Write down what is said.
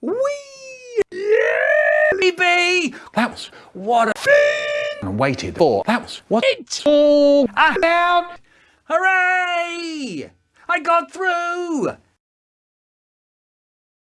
Wee! Yeah, baby! That was what a and waited for. That was what it's all about. Hooray! I got through!